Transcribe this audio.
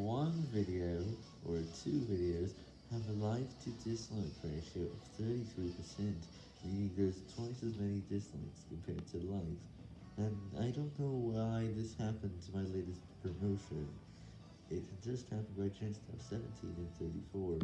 one video, or two videos, have a like to dislike ratio of 33%, meaning there's twice as many dislikes compared to likes, and I don't know why this happened to my latest promotion. It just happened by chance to have 17 and 34.